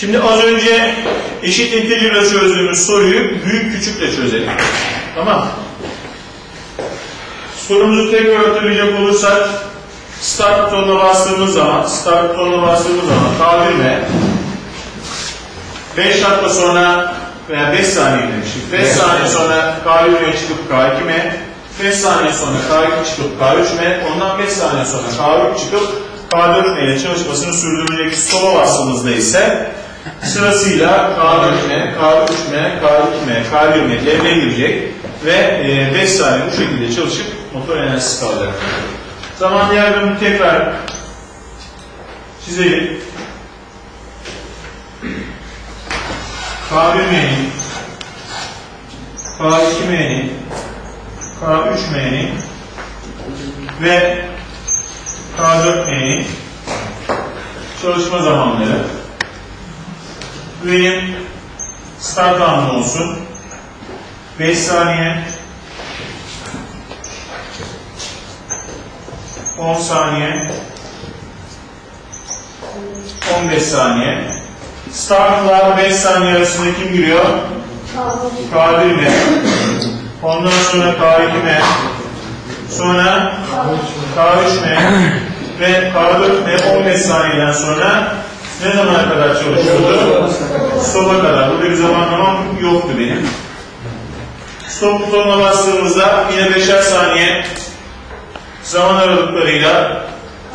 Şimdi az önce eşit integer'la çözdüğümüz soruyu büyük küçükle çözelim. Tamam. Sorumuzu tekrar hatırlayacak olursak start butonuna bastığımız zaman start butonuna bastığımız zaman K1 5 dakika sonra veya 5 saniye demiştik. 5 saniye sonra K1'e çıkıp K2'me 5 saniye sonra K2 çıkıp K3'me ondan 5 saniye sonra K3 çıkıp K4 ile çalışmasını sürdürülecek stop'a bastığımızda ise sırasıyla K4'me, K3'me, K2'me, K1'me devreye girecek ve 5 saniye bu şekilde çalışıp motor enerjisi kalacak. Zaman diğerlerini tekrar çizelim. K1M'nin, K2M'nin, K3M'nin ve K4M'nin çalışma zamanları benim start anım olsun. 5 saniye 10 saniye 15 saniye Startla 5 saniye arasında kim giriyor? K1 mi? Ondan sonra K2 mi? Sonra K3 mi? Ve K4 mi? 15 saniyeden sonra ne zamana kadar çalışıyordu? Stop'a kadar. Burada bir zamanlamam yoktu benim. Stop butonuna bastığımızda yine 5'er saniye zaman aralıklarıyla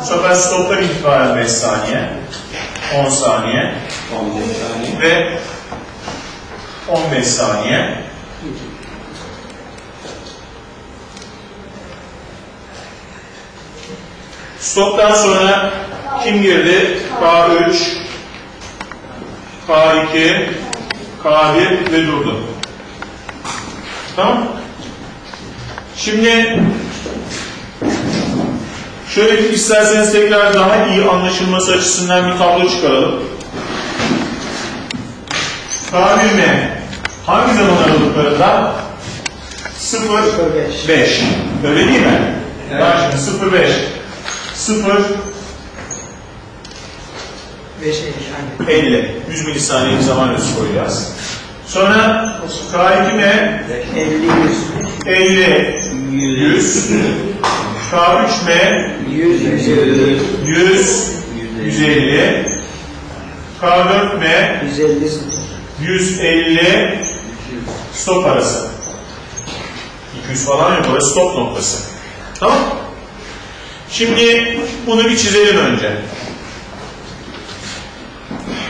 bu sefer stoptan itibaren 5 saniye, 10 saniye 15 saniye. ve 15 saniye. Stoptan sonra kim girdi? K3, K2, K1 ve durdu. Tamam? Şimdi şöyle bir isterseniz tekrar daha iyi anlaşılması açısından bir tablo çıkaralım. K1M hangi zaman aralıklarında? 0 5. Öyle değil mi? Evet. Bak şimdi 0 5. 0 5 50 aynen. 50. 100 milisaniye zaman ölçüsü koyacağız. Sonra K2M 50 100 50 100 K3M 100 100 100 150 K4M 150 0 150 stop arası. 200 falan yok. Orası stop noktası. Tamam Şimdi bunu bir çizelim önce.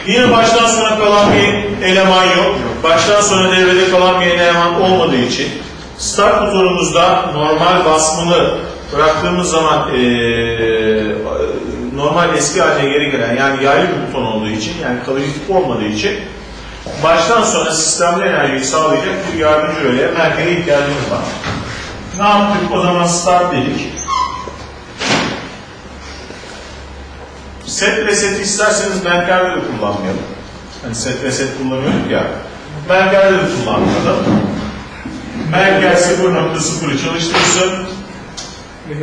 Yine baştan sona kalan bir eleman yok. Baştan sona devrede kalan bir eleman olmadığı için start butonumuzda normal basmalı bıraktığımız zaman eee, normal eski haline geri gelen yani yaylı bir buton olduğu için yani kaloritik olmadığı için baştan sona sistemde enerjiyi sağlayacak bir yardımcı röleye merkeze ihtiyacımız var. Ne yaptık? O zaman start dedik. Set reset isterseniz Merker'de de kullanmayalım. Hani set reset kullanıyorduk ya. Merker'de de kullanmayalım. Merker 0.0'ı çalıştırsın.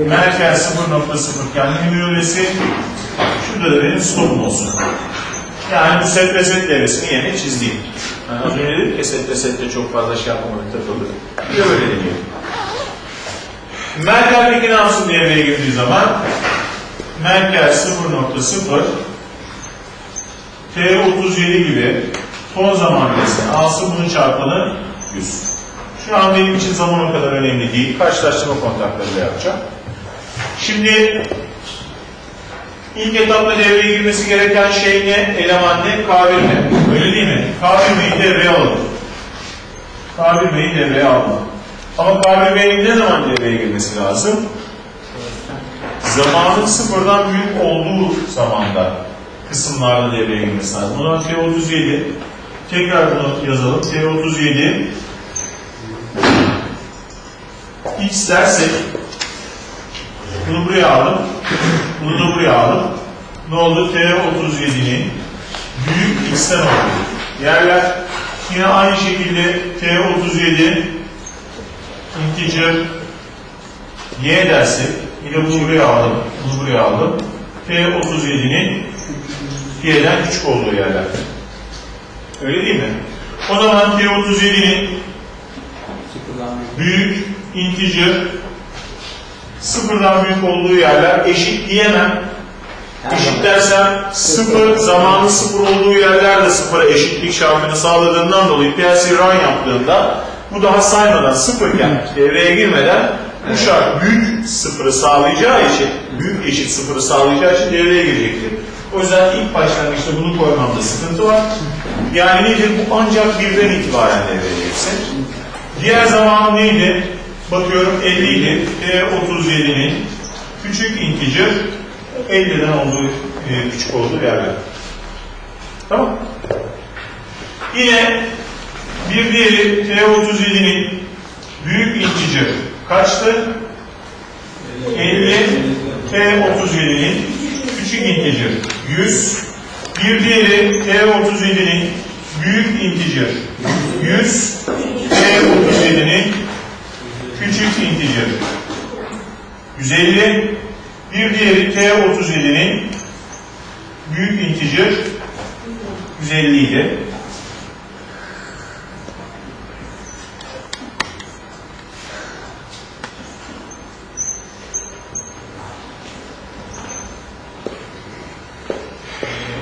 Merker 0.0 kendi müdürlesi. Şurada da benim stopum olsun. Yani bu set reset devresini yerine çizeyim. Yani az önce dedik ya set resette çok fazla şey yapmamadık takıldık. Bir de böyle deniyor. Merker peki ne yapsın devreye girdiği zaman Merker 0.0 T37 gibi ton zaman resmi alsın bunun çarpanı 100. Şu an benim için zaman o kadar önemli değil. Karşılaştırma kontaklarıyla yapacağım. Şimdi ilk etapta devreye girmesi gereken şey ne? Eleman ne? K1M. Öyle değil mi? K1M'yi devreye alalım. K1M'yi devreye alalım. Ama K1M'nin ne zaman devreye girmesi lazım? Zamanın sıfırdan büyük olduğu zamanda kısımlarda devreye girmesi lazım. O zaman T37 tekrar bunu yazalım. T37 X dersek bunu buraya aldım. Bunu da buraya aldım. Ne oldu? T37'nin büyük X'ten oldu. Yerler yine aynı şekilde T37 integer Y dersek yine bunu buraya aldım. Bunu buraya aldım. T37'nin Y'den küçük olduğu yerler. Öyle değil mi? O zaman T37'nin büyük, integer, sıfırdan büyük olduğu yerler eşit diyemem. Eşit dersem sıfır, zamanı sıfır olduğu yerlerde sıfıra eşitlik şartını sağladığından dolayı PLC run yaptığında bu daha saymadan sıfırken devreye girmeden bu şart büyük sıfırı sağlayacağı için, büyük eşit sıfırı sağlayacağı için devreye girecektir. O yüzden ilk başlangıçta bunu koymamda sıkıntı var. Yani nedir? Bu ancak birden itibaren devreye girsin. Diğer zaman neydi? Bakıyorum 50 idi. E37'nin küçük integer 50'den olduğu e, küçük olduğu yerler. Tamam. Yine bir diğeri T37'nin büyük integer kaçtı? 50 T37'nin küçük integer. 100 bir diğeri T37'nin büyük integer. 100 T37'nin küçük integer. 150 bir diğeri T37'nin büyük integer. 150 idi.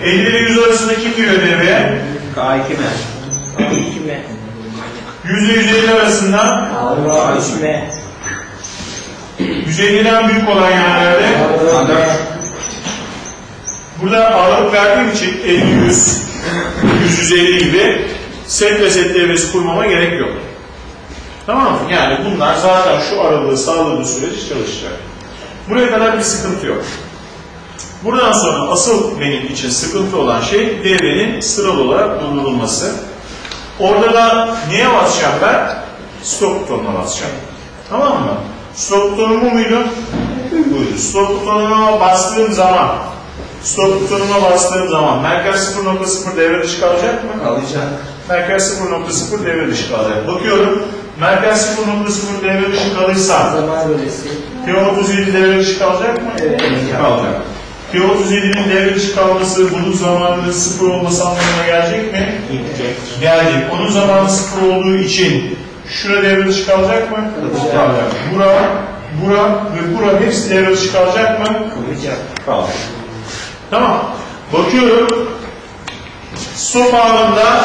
...50 ile 100 arasında kim giriyor devreye? K2 mi? Kime? 100 ile 150 arasında Kime? 150'den büyük olan yerlerde Burada ağırlık verdiğim için 50 100 150 gibi set ve set devresi kurmama gerek yok. Tamam mı? Yani bunlar zaten şu aralığı sağladığı sürece çalışacak. Buraya kadar bir sıkıntı yok. Buradan sonra asıl benim için sıkıntı olan şey devrenin sıralı olarak durdurulması. Orada da neye basacağım ben? Stop butonuna basacağım. Tamam mı? Stop butonu bu muydu? Buydu. Stop butonuna bastığım zaman Stop butonuna bastığım zaman merkez 0.0 devre dışı kalacak mı? Kalacak. Merkez 0.0 devre dışı kalacak. Bakıyorum. Merkez 0.0 devre dışı kalırsa Zaman bölesi. T37 devre dışı kalacak mı? Evet. Kalacak. T37'nin devre dışı kalması bunun zamanının sıfır olması anlamına gelecek mi? Gelecek. Onun zamanı sıfır olduğu için şura devre dışı kalacak mı? Kalacak. Bura, bura ve bura hepsi devre dışı kalacak mı? Kalacak. Kalacak. Tamam. Bakıyorum. Stop anında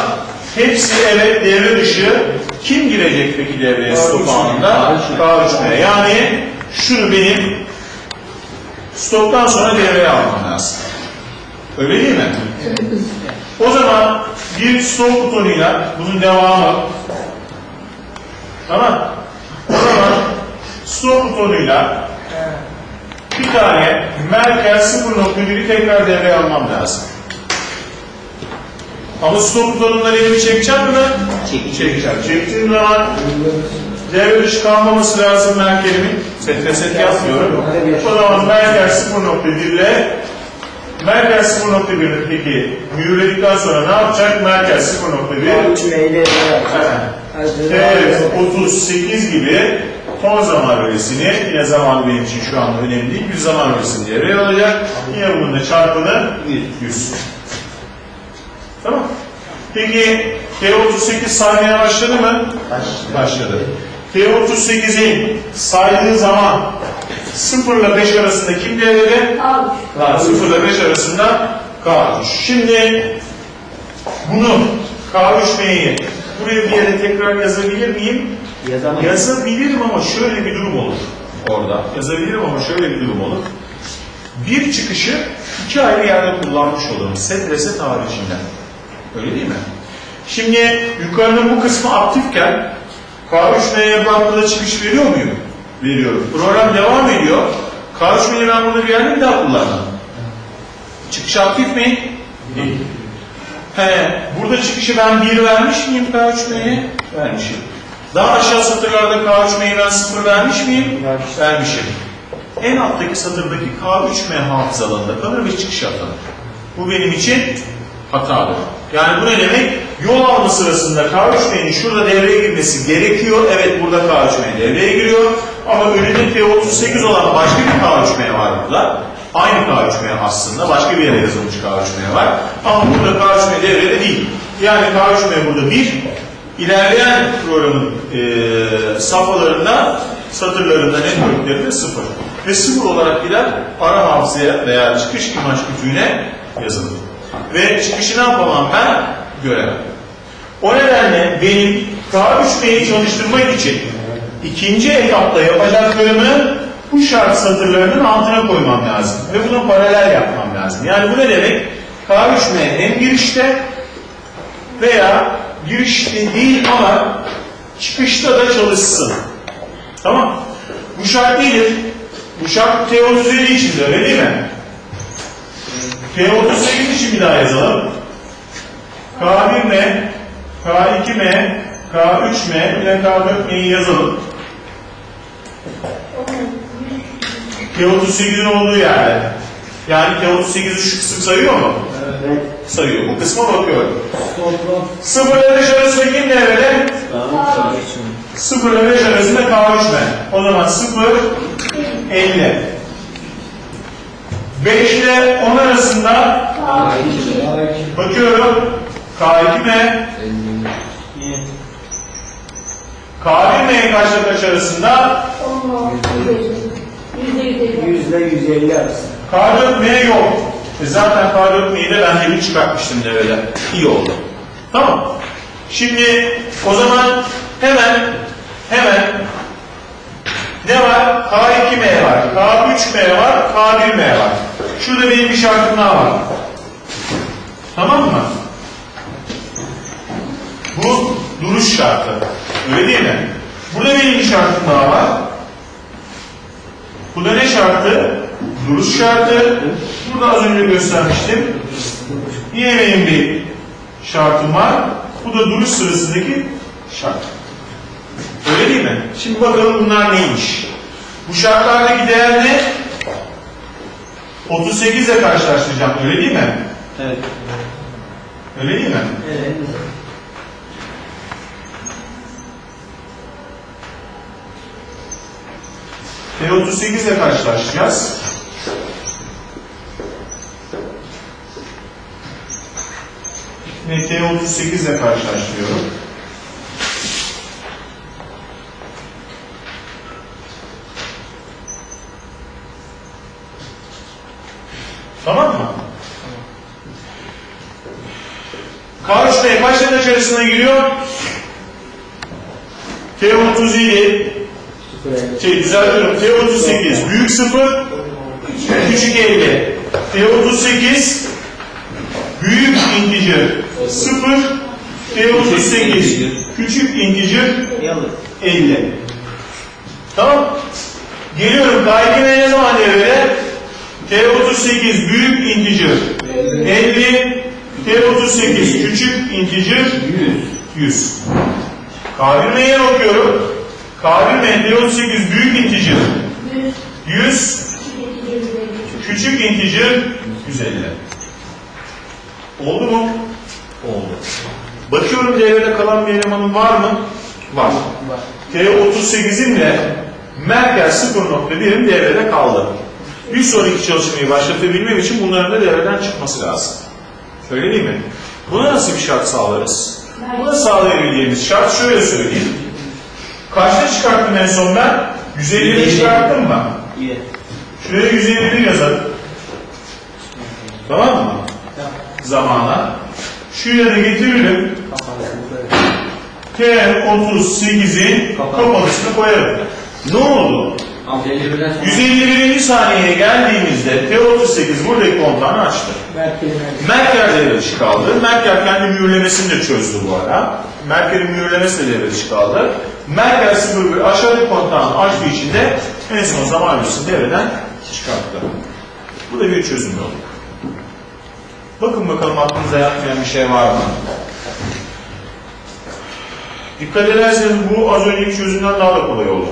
hepsi evet devre dışı. Kim girecek peki devreye stop anında? K3'e. Yani şunu benim stoptan sonra devreye almam lazım. Öyle değil mi? O zaman bir stop butonuyla bunun devamı tamam. O zaman stop butonuyla bir tane merkez 0.1'i tekrar devreye almam lazım. Ama stop butonundan elimi çekeceğim mi ben? Çekeceğim. Çektiğim zaman devre dışı kalmaması lazım merkezimin. Set set yapmıyorum. O zaman merkez 0.1 ile merkez 0.1'in peki mühürledikten sonra ne yapacak? Merkez 0.1 Kime Evet, 38 gibi ton zaman öğresini, yine zaman benim için şu anda önemli değil, bir zaman öğresini devreye alacak. Yine bunun da çarpanı 100. Tamam. Peki T38 saymaya başladı mı? Başladı. T38'in saydığı zaman 0 ile 5 arasında kim devrede? K3. 0 ile 5 arasında K3. Şimdi bunu K3M'yi buraya bir yere tekrar yazabilir miyim? Yazamam. Yazabilirim ama şöyle bir durum olur orada. Yazabilirim ama şöyle bir durum olur. Bir çıkışı iki ayrı yerde kullanmış olurum. Set reset haricinden. Öyle değil mi? Şimdi yukarının bu kısmı aktifken K3M'ye bankada çıkış veriyor muyum? Veriyorum. Program devam ediyor. K3M'yi ben burada bir yerde bir daha kullandım. Çıkış aktif mi? Değil. He, burada çıkışı ben 1 vermiş miyim K3M'ye? Vermişim. Daha aşağı satırlarda K3M'yi ben 0 vermiş miyim? Vermişim. En alttaki satırdaki K3M hafıza alanında kalır ve çıkış atanır. Bu benim için hatadır. Yani bu ne demek? Yol alma sırasında K3M'nin şurada devreye girmesi gerekiyor. Evet burada K3M devreye giriyor. Ama önünde T38 olan başka bir K3M var burada. Aynı K3M aslında. Başka bir yere yazılmış K3M var. Ama burada K3M devrede değil. Yani K3M burada 1. İlerleyen programın e, safhalarında, satırlarında, networklerinde 0. Ve 0 olarak gider ara hafızaya veya çıkış imaj kütüğüne yazılır. Ve çıkışı ne yapamam ben? Göremem. O nedenle benim K3M'yi çalıştırmak için ikinci etapta yapacaklarımı bu şart satırlarının altına koymam lazım. Ve bunu paralel yapmam lazım. Yani bu ne demek? K3M hem girişte veya girişte değil ama çıkışta da çalışsın. Tamam Bu şart nedir? Bu şart T37 için de öyle değil mi? T38 için bir daha yazalım. K1M, K2M, K3M, bir de K4M'yi yazalım. T38'in olduğu yerde. Yani T38'i şu kısım sayıyor mu? Evet. Sayıyor. Bu kısma bakıyorum. Sıfır ile beş arasında kim devrede? Sıfır ile beş arasında K3M. O zaman sıfır, 50. 5 ile 10 arasında bakıyorum. K2M, K1M kaçla kaç arasında? Yüzde yüz elli arası. K4M yok. E zaten K4M'yi de ben de bir çıkartmıştım devrede. İyi oldu. Tamam. Şimdi o zaman hemen hemen ne var? K2M var, K3M var, K1M var. Şurada benim bir şartım daha var. Tamam mı? Bu duruş şartı. Öyle değil mi? Burada benim bir şartım daha var. Bu da ne şartı? Duruş şartı. Burada az önce göstermiştim. Yine benim bir şartım var. Bu da duruş sırasındaki şart. Öyle değil mi? Şimdi bakalım bunlar neymiş? Bu şartlardaki değer ne? 38 ile karşılaştıracağım. Öyle değil mi? Evet. Öyle değil mi? Evet. T38 ile karşılaşacağız. Ve T38 ile karşılaştırıyorum. Tamam mı? K3 kaç tane içerisine giriyor? T37 şey düzeltiyorum. T38 büyük sıfır küçük 50. T38 büyük integer sıfır T38 küçük integer Yalı. 50. Tamam. Geliyorum. K2M ne zaman devrede? T38 büyük integer 50 T38 küçük integer 100. 100. K1M'ye bakıyorum. K1M T38 büyük integer 100 küçük integer 150. Oldu mu? Oldu. Bakıyorum devrede kalan bir elemanım var mı? Var. T38'imle Merkez 0.1'im devrede kaldı. Bir sonraki çalışmayı başlatabilmem için bunların da devreden çıkması lazım. Öyle değil mi? Buna nasıl bir şart sağlarız? Buna sağlayabildiğimiz şart şöyle söyleyeyim. Kaçta çıkarttım en son ben? 150'de çıkarttım mı? İyi. Şuraya 151 yazalım. Tamam mı? Zamana. Şuraya da getiririm. T38'in kapalısını koyarım. Ne oldu? 151. saniyeye geldiğimizde T38 buradaki kontağını açtı. Merker devre dışı kaldı. Merker kendi mühürlemesini de çözdü bu ara. De devre dışı kaldı. Merker 01 aşağıdaki kontağını açtığı için de en son zaman öncesi devreden çıkarttı. Bu da bir çözüm yolu. Bakın bakalım aklınıza yatmayan bir şey var mı? Dikkat ederseniz bu az önceki çözümden daha da kolay oldu.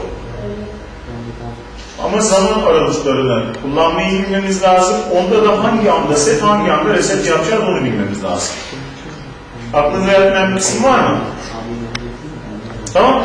Ama zaman aralıklarını kullanmayı bilmemiz lazım. Onda da hangi anda set, hangi anda reset yapacağız onu bilmemiz lazım. Aklınıza yatmayan bir kısım var mı? Tamam.